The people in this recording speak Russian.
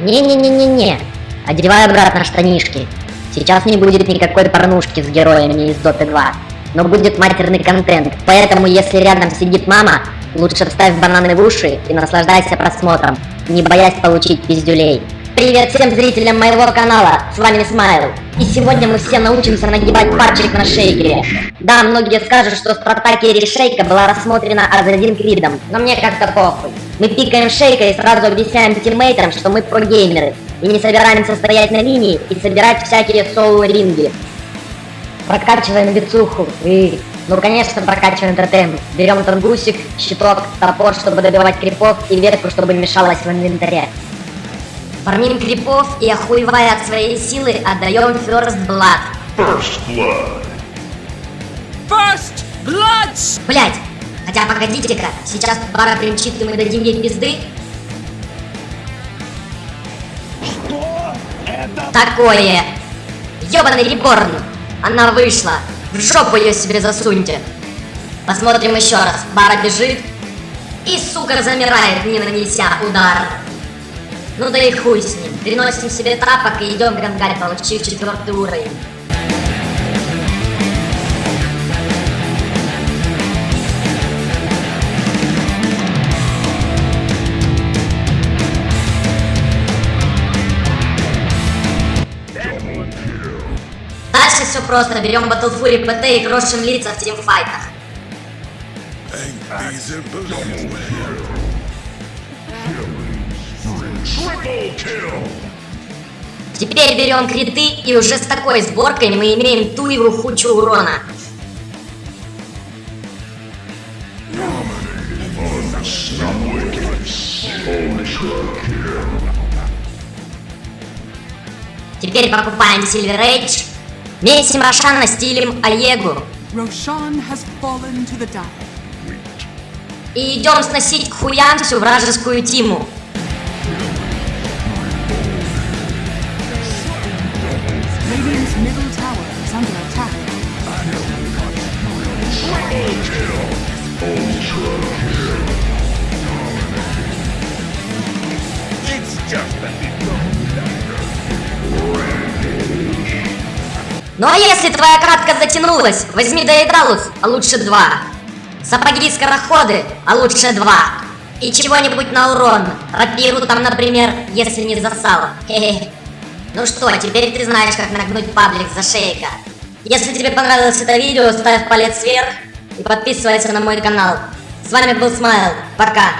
Не-не-не-не-не. Одевай обратно штанишки. Сейчас не будет никакой порнушки с героями из Доты 2. Но будет матерный контент. Поэтому, если рядом сидит мама, лучше вставь бананы в уши и наслаждайся просмотром, не боясь получить пиздюлей. Привет всем зрителям моего канала, с вами Смайл. И сегодня мы все научимся нагибать пальчик на шейкере. Да, многие скажут, что стратегия Керри Шейка была рассмотрена Азадин Кридом, но мне как-то похуй. Мы пикаем шейка и сразу объясняем тиммейтам, что мы прогеймеры, и не собираемся стоять на линии и собирать всякие соло-ринги. Прокачиваем бицуху и... Ну, конечно, прокачиваем тотем. Берем тангусик, щиток, топор, чтобы добивать крипов, и ветку, чтобы мешалась в инвентаре. Фармим крипов и, охуевая от своей силы, отдаем First Blood. First blood. First Blood! Блять! Хотя погодите-ка, сейчас пара примчит и мы дадим ей пизды. Что? Это Такое! Ёбаный реборн! Она вышла! В жопу ее себе засуньте! Посмотрим еще раз. Бара бежит. И, сука, замирает, не нанеся удар. Ну да и хуй с ним. Переносим себе тапок и идем грангарь, получив четвертый уровень. Дальше все просто. Берем Battle Fury ПТ и крошим лица в тимфайтах. Теперь берем криты и уже с такой сборкой мы имеем ту его хучу урона. Теперь покупаем Silver Age, месим Рошана стилем Аегу Roshan has fallen to the dark. и идем сносить к хуям всю вражескую тиму. Radiant's Ну а если твоя кратка затянулась, возьми Доедалус, а лучше два. Сапоги-скороходы, а лучше два. И чего-нибудь на урон. Рапиру там, например, если не засал. Хе-хе. Ну что, теперь ты знаешь, как нагнуть паблик за шейка. Если тебе понравилось это видео, ставь палец вверх и подписывайся на мой канал. С вами был Смайл. Пока.